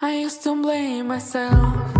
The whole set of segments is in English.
I used to blame myself.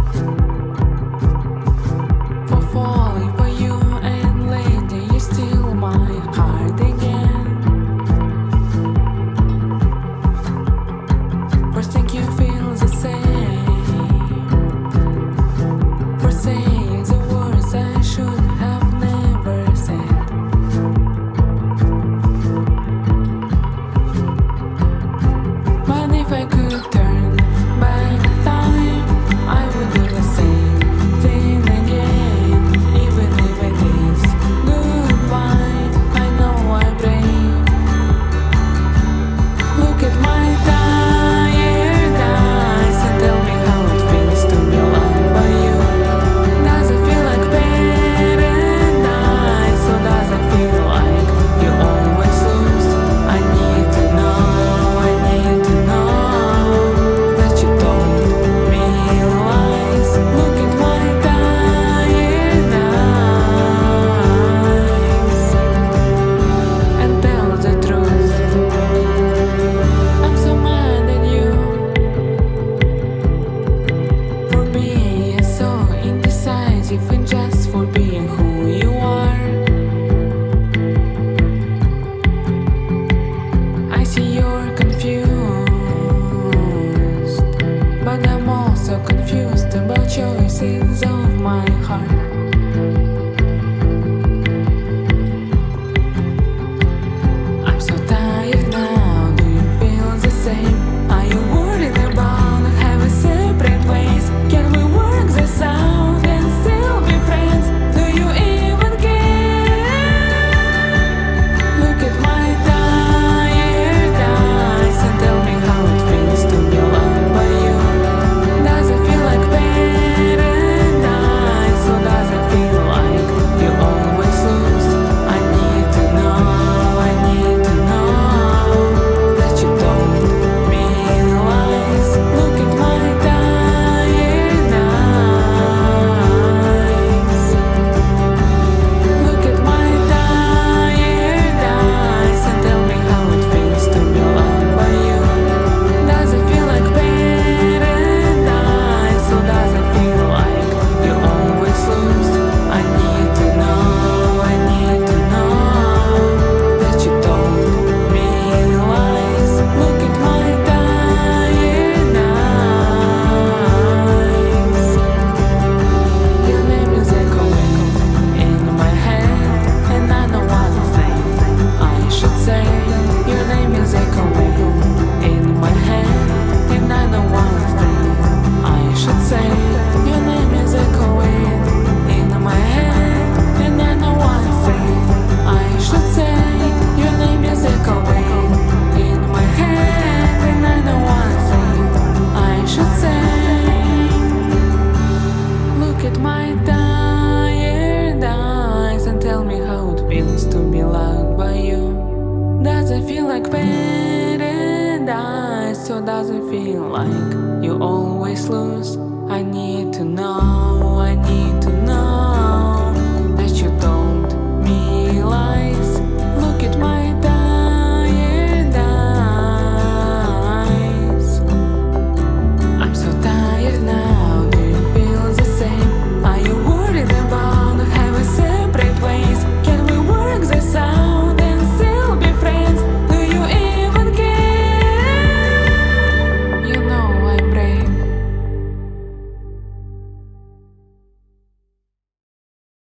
so doesn't feel like you always lose? I need to know.